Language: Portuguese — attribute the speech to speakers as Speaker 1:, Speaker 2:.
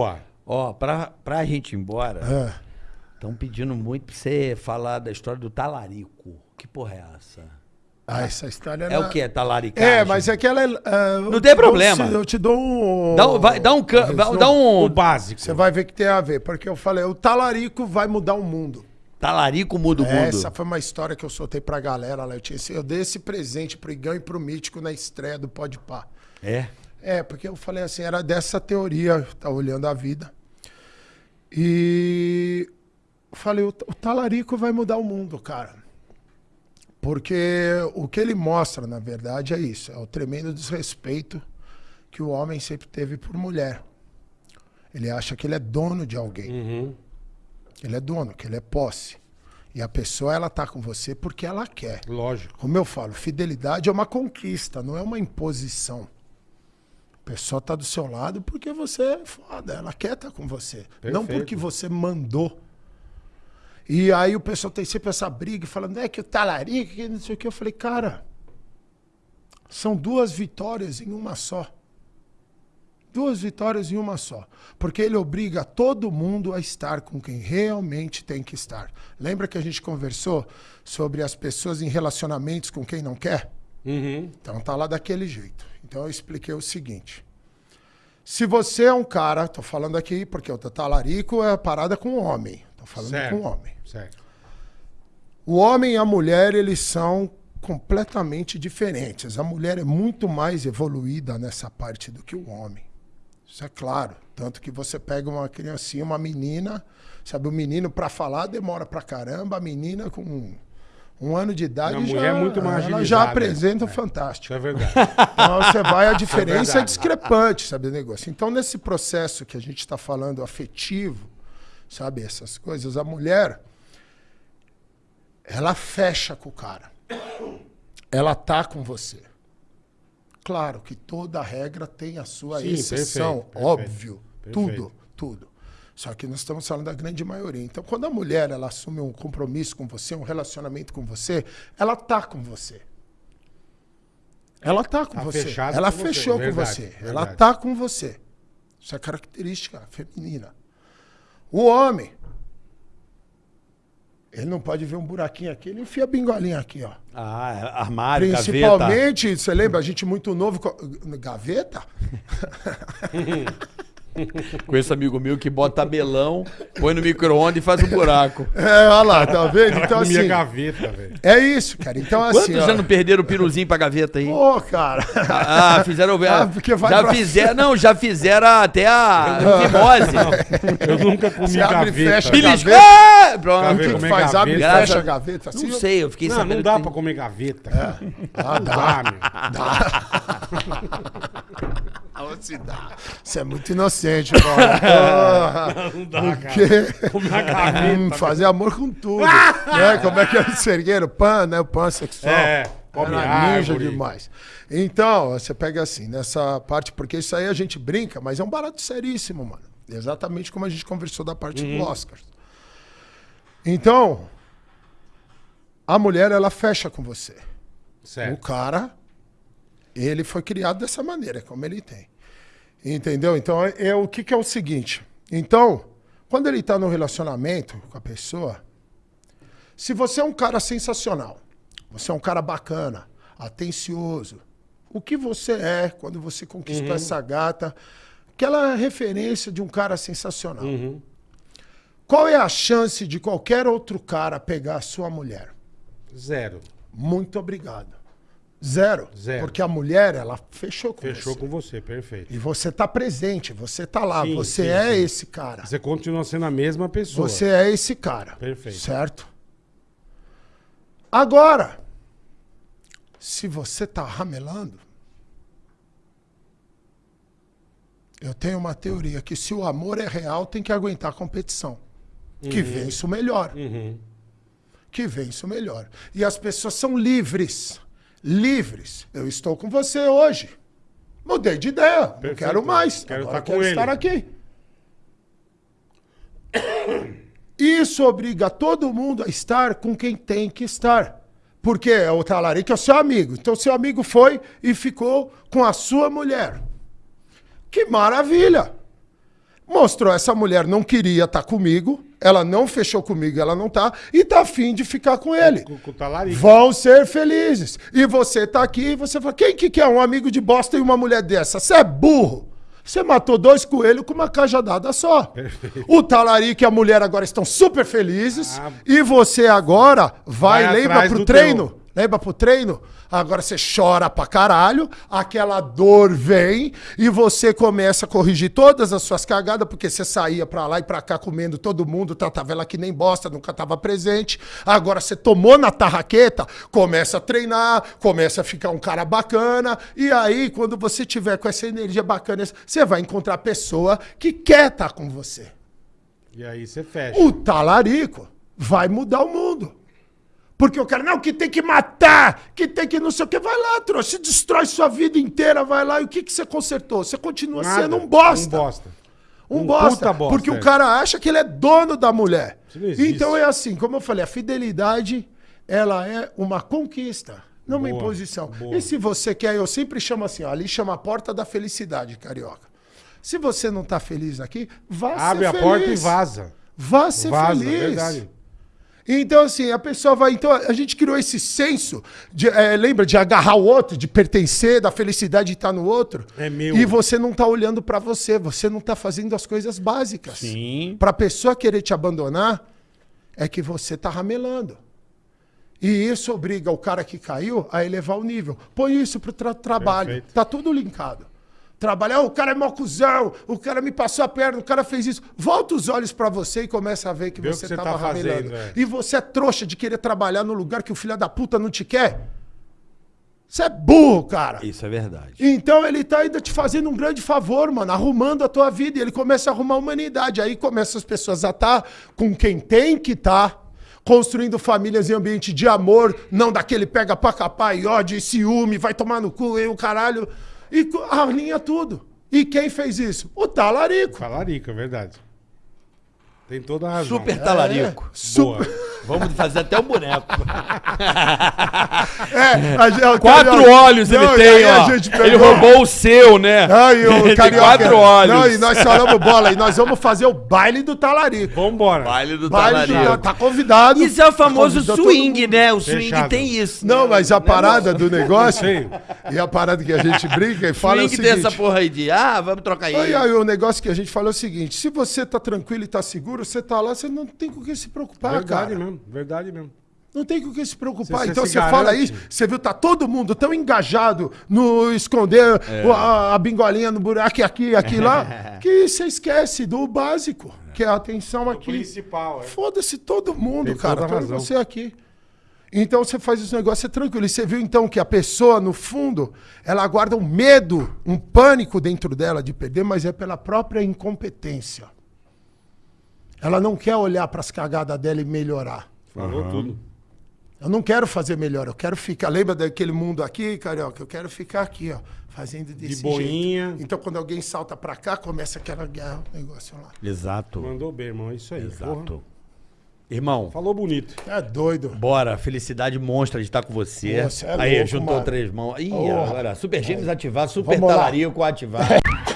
Speaker 1: Boa.
Speaker 2: Ó, pra, pra gente ir embora, estão pedindo muito pra você falar da história do talarico. Que porra é essa?
Speaker 3: ah, essa história
Speaker 2: É o que? É talaricagem?
Speaker 3: É, mas é que ela é. ah, eu
Speaker 2: Não tem
Speaker 3: te dou-
Speaker 2: problema.
Speaker 3: Eu te dou um.
Speaker 2: Dá, um- vai, dá um... can- Dá
Speaker 1: O
Speaker 2: um...
Speaker 1: básico.
Speaker 3: Você vai ver que tem a ver, porque eu falei, o talarico vai mudar o mundo.
Speaker 2: Talarico muda o mundo.
Speaker 3: Essa foi uma história que eu soltei pra galera lá. Eu, tinha, esse- eu dei esse presente pro Igão e pro Mítico na estreia do Pode Pá.
Speaker 2: É?
Speaker 3: É, porque eu falei assim, era dessa teoria, tá olhando a vida. E falei, o, o talarico vai mudar o mundo, cara. Porque o que ele mostra, na verdade, é isso, é o tremendo desrespeito que o homem sempre teve por mulher. Ele acha que ele é dono de alguém.
Speaker 1: Uhum.
Speaker 3: Ele é dono, que ele é posse. E a pessoa, ela tá com você porque ela quer.
Speaker 1: Lógico.
Speaker 3: Como eu falo, fidelidade é uma conquista, não é uma imposição. Pessoa tá do seu lado porque você é foda, ela quer estar com você. Não
Speaker 1: Perfeito.
Speaker 3: porque você mandou. E aí o pessoal tem sempre essa briga falando, é que o talarico, que não sei o que. Eu falei, cara, são duas vitórias em uma só. Duas vitórias em uma só. Porque ele obriga todo mundo a estar com quem realmente tem que estar. Lembra que a gente conversou sobre as pessoas em relacionamentos com quem não quer?
Speaker 1: Uhum.
Speaker 3: Então tá lá daquele jeito. Então eu expliquei o seguinte. Se você é um cara, tô falando aqui porque o talarico é a parada com o homem. Tô falando
Speaker 1: Certo.
Speaker 3: com o homem.
Speaker 1: Certo.
Speaker 3: O homem e a mulher, eles são completamente diferentes. A mulher é muito mais evoluída nessa parte do que o homem. Isso é claro. Tanto que você pega uma criancinha, uma menina, sabe, o menino para falar demora pra caramba, a menina com um, ano de idade
Speaker 1: A mulher
Speaker 3: já,
Speaker 1: é muito mais
Speaker 3: ela já apresenta o
Speaker 1: É.
Speaker 3: fantástico.
Speaker 1: É verdade.
Speaker 3: Então você vai, a diferença é,
Speaker 1: verdade.
Speaker 3: discrepante, sabe, o negócio. Então, nesse processo que a gente está falando afetivo, sabe, essas coisas, a mulher, ela fecha com o cara. Ela tá com você. Claro que toda regra tem a sua
Speaker 1: Sim,
Speaker 3: exceção,
Speaker 1: perfeito, perfeito,
Speaker 3: óbvio.
Speaker 1: perfeito.
Speaker 3: Tudo, tudo. Só que nós estamos falando da grande maioria. Então, quando a mulher ela assume um compromisso com você, um relacionamento com você, ela tá com você. Ela tá com
Speaker 1: Tá
Speaker 3: você. Ela
Speaker 1: com você,
Speaker 3: fechou
Speaker 1: verdade,
Speaker 3: com você. Ela
Speaker 1: verdade.
Speaker 3: tá com você. Isso é característica feminina. O homem, ele não pode ver um buraquinho aqui, ele enfia a bingolinha aqui, ó.
Speaker 2: Ah, armário, gaveta.
Speaker 3: Principalmente, você lembra, a gente muito novo. Gaveta?
Speaker 2: Conheço amigo meu que bota tabelão, põe no micro-ondas e faz um buraco.
Speaker 3: É, olha lá, tá vendo? Então, assim.
Speaker 1: gaveta, velho.
Speaker 3: É isso, cara. Então, assim.
Speaker 2: Quantos
Speaker 3: ó,
Speaker 2: já não perderam o piruzinho pra gaveta aí?
Speaker 3: Pô, cara.
Speaker 2: Ah, fizeram.
Speaker 3: Ah, porque vai
Speaker 2: já
Speaker 3: pra-
Speaker 2: fizeram. Não, já fizeram até a fimose.
Speaker 1: Eu nunca comi
Speaker 3: Você abre e
Speaker 1: gaveta.
Speaker 3: fecha.
Speaker 2: Beliscou!
Speaker 3: Gaveta.
Speaker 2: Pronto.
Speaker 3: O que,
Speaker 1: Gaveta.
Speaker 3: que faz? Abre e
Speaker 1: gaveta.
Speaker 3: fecha a gaveta assim?
Speaker 2: Não sei, eu fiquei
Speaker 1: Não,
Speaker 2: sabendo.
Speaker 1: não dá
Speaker 2: que
Speaker 1: pra
Speaker 2: tem-
Speaker 1: comer gaveta.
Speaker 3: Ah,
Speaker 1: Não
Speaker 3: dá.
Speaker 1: dá, meu.
Speaker 3: Você dá. Você é muito inocente, mano.
Speaker 1: Não dá, cara. Uma gaveta.
Speaker 3: hum, fazer amor com tudo. né? Como é que era o sergueiro? Pan, né? O pan sexual.
Speaker 1: É, come
Speaker 3: Era ninja
Speaker 1: árvore.
Speaker 3: demais. Então, você pega assim, nessa parte, porque isso aí a gente brinca, mas é um barato seríssimo, mano. Exatamente como a gente conversou da parte
Speaker 1: Uhum.
Speaker 3: do Oscar. Então, a mulher, ela fecha com você. O
Speaker 1: Certo.
Speaker 3: cara, ele foi criado dessa maneira, como ele tem. Entendeu? Então, é, é o que, que é o seguinte. Então, quando ele está no relacionamento com a pessoa, se você é um cara sensacional, você é um cara bacana, atencioso, o que você é quando você conquistou essa gata, aquela referência de um cara sensacional. Qual é a chance de qualquer outro cara pegar a sua mulher?
Speaker 1: Zero.
Speaker 3: Muito obrigado. Zero.
Speaker 1: Zero.
Speaker 3: Porque a mulher, ela fechou com
Speaker 1: Fechou
Speaker 3: você.
Speaker 1: com você, perfeito.
Speaker 3: E você tá presente, você tá lá,
Speaker 1: Sim,
Speaker 3: você
Speaker 1: sim,
Speaker 3: é
Speaker 1: sim.
Speaker 3: esse cara.
Speaker 1: Você continua sendo a mesma pessoa.
Speaker 3: Você é esse cara.
Speaker 1: Perfeito.
Speaker 3: Certo? Agora, se você tá ramelando, eu tenho uma teoria que se o amor é real, tem que aguentar a competição. Que vence o melhor.
Speaker 1: Uhum.
Speaker 3: que vence o melhor. E as pessoas são livres. Livres. Eu estou com você hoje. Mudei de ideia. Não
Speaker 1: Perfeito.
Speaker 3: quero mais.
Speaker 1: Quero
Speaker 3: Agora
Speaker 1: estar com
Speaker 3: quero
Speaker 1: ele.
Speaker 3: estar aqui. Isso obriga todo mundo a estar com quem tem que estar. Porque é o talarico é o seu amigo. Então, seu amigo foi e ficou com a sua mulher. Que maravilha! Mostrou essa mulher não queria estar comigo, ela não fechou comigo, ela não tá, e tá afim de ficar com ele.
Speaker 1: Com, com.
Speaker 3: Vão ser felizes. E você tá aqui e você fala: quem que quer um amigo de bosta e uma mulher dessa? Você é burro. Você matou dois coelhos com uma cajadada só. O talarico e a mulher agora estão super felizes.
Speaker 1: Ah.
Speaker 3: E você agora vai,
Speaker 1: Vai
Speaker 3: lembra pro treino?
Speaker 1: teu.
Speaker 3: Lembra pro treino? Agora você chora pra caralho, aquela dor vem e você começa a corrigir todas as suas cagadas, porque você saía pra lá e pra cá comendo todo mundo, tratava ela que nem bosta, nunca tava presente. Agora você tomou na tarraqueta, começa a treinar, começa a ficar um cara bacana, e aí quando você tiver com essa energia bacana, você vai encontrar a pessoa que quer estar com você.
Speaker 1: E aí você fecha.
Speaker 3: O talarico vai mudar o mundo. Porque o cara, não, que tem que matar, que tem que não sei o que. Vai lá, trouxa, se destrói sua vida inteira, vai lá. E o que, que você consertou? Você continua
Speaker 1: Nada.
Speaker 3: sendo um bosta.
Speaker 1: Um bosta.
Speaker 3: Um,
Speaker 1: Um
Speaker 3: bosta,
Speaker 1: bosta,
Speaker 3: Porque
Speaker 1: é.
Speaker 3: o cara acha que ele é dono da mulher. Então é assim, como eu falei, a fidelidade, ela é uma conquista, não uma
Speaker 1: Boa,
Speaker 3: imposição.
Speaker 1: boa.
Speaker 3: E se você quer, eu sempre chamo assim, ó, ali chama a porta da felicidade, carioca. Se você não tá feliz aqui, vá
Speaker 1: Abre
Speaker 3: ser
Speaker 1: a
Speaker 3: feliz.
Speaker 1: porta e vaza.
Speaker 3: Vá ser
Speaker 1: Vaza,
Speaker 3: feliz.
Speaker 1: verdade.
Speaker 3: Então, assim, a pessoa vai. Então, a gente criou esse senso, de, eh, lembra, de agarrar o outro, de pertencer, da felicidade de estar no outro.
Speaker 1: É meu.
Speaker 3: E você não tá olhando pra você, você não tá fazendo as coisas básicas.
Speaker 2: Sim.
Speaker 3: Pra pessoa querer te abandonar, é que você tá ramelando. E isso obriga o cara que caiu a elevar o nível. Põe isso pro tra- trabalho.
Speaker 1: Perfeito.
Speaker 3: Tá tudo linkado. Trabalhar, o cara é mó cuzão, o cara me passou a perna, o cara fez isso. Volta os olhos pra você e começa a ver que
Speaker 1: Vê
Speaker 3: você
Speaker 1: que você
Speaker 3: tava
Speaker 1: tá
Speaker 3: ramelando.
Speaker 1: é.
Speaker 3: E você é trouxa de querer trabalhar no lugar que o filho da puta não te quer. Você é burro, cara.
Speaker 2: Isso é verdade.
Speaker 3: Então ele tá ainda te fazendo um grande favor, mano, arrumando a tua vida. E ele começa a arrumar a humanidade. Aí começam as pessoas a estar com quem tem que estar, construindo famílias em ambiente de amor, não daquele pega pra capar e ódio e ciúme, vai tomar no cu e o caralho. E alinha tudo. E quem fez isso? O talarico.
Speaker 1: Talarico, é verdade. Tem toda a razão.
Speaker 2: Super talarico.
Speaker 3: É, super.
Speaker 1: Boa.
Speaker 2: Vamos fazer até o boneco.
Speaker 3: É, a o
Speaker 2: Quatro
Speaker 3: carioca-
Speaker 2: olhos
Speaker 3: Não,
Speaker 2: ele
Speaker 3: e
Speaker 2: tem, ó.
Speaker 3: gente
Speaker 2: Ele roubou o seu, né?
Speaker 3: Ai, o
Speaker 2: Ele tem
Speaker 3: carioca.
Speaker 2: quatro olhos.
Speaker 3: Não, e nós falamos bola. E nós vamos fazer o baile do talarico.
Speaker 1: Vambora.
Speaker 2: Baile do
Speaker 3: Baile do
Speaker 2: talarico.
Speaker 3: Tá convidado.
Speaker 2: Isso é o famoso
Speaker 3: todo
Speaker 2: swing, né? O swing
Speaker 1: Fechado.
Speaker 2: tem isso.
Speaker 3: Não,
Speaker 2: né?
Speaker 3: mas a parada do negócio
Speaker 1: Sim.
Speaker 3: e a parada que a gente brinca e fala é o
Speaker 2: swing tem essa
Speaker 3: seguinte.
Speaker 2: porra aí de, ah, vamos trocar aí.
Speaker 3: Aí, aí, o negócio que a gente fala é o seguinte: se você tá tranquilo e tá seguro, você tá lá, você não tem com o que se preocupar,
Speaker 1: verdade
Speaker 3: cara.
Speaker 1: mesmo. Verdade mesmo.
Speaker 3: Não tem com o que se preocupar.
Speaker 1: Você- você
Speaker 3: então
Speaker 1: se
Speaker 3: você fala isso, você viu, tá todo mundo tão engajado no esconder
Speaker 1: É.
Speaker 3: a, a bingolinha no buraco, aqui, aqui, lá, que você esquece do básico, que é a atenção
Speaker 1: O
Speaker 3: aqui.
Speaker 1: principal, é.
Speaker 3: Foda-se todo mundo,
Speaker 1: Tem
Speaker 3: cara. Todo você aqui. Então você faz esse negócio é tranquilo. E você viu então que a pessoa, no fundo, ela guarda um medo, um pânico dentro dela de perder, mas é pela própria incompetência. Ela não quer olhar para as cagadas dela e melhorar.
Speaker 1: Falou tudo.
Speaker 3: Eu não quero fazer melhor, eu quero ficar. Lembra daquele mundo aqui, carioca? Eu quero ficar aqui, ó, fazendo desse
Speaker 1: boinha.
Speaker 3: jeito. Então quando alguém salta pra cá, começa aquela guerra, o negócio lá.
Speaker 2: Exato.
Speaker 1: Mandou bem, irmão. É isso aí. porra.
Speaker 2: Exato. Irmão,
Speaker 1: Falou bonito.
Speaker 3: É doido.
Speaker 2: bora. Felicidade monstra de estar com você.
Speaker 3: Você é
Speaker 2: aí,
Speaker 3: louco,
Speaker 2: juntou
Speaker 3: mano.
Speaker 2: três mãos. Ih,
Speaker 3: Porra.
Speaker 2: agora, Super Gêmeos ativar, Super
Speaker 3: Vamos lá.
Speaker 2: Talarico ativar.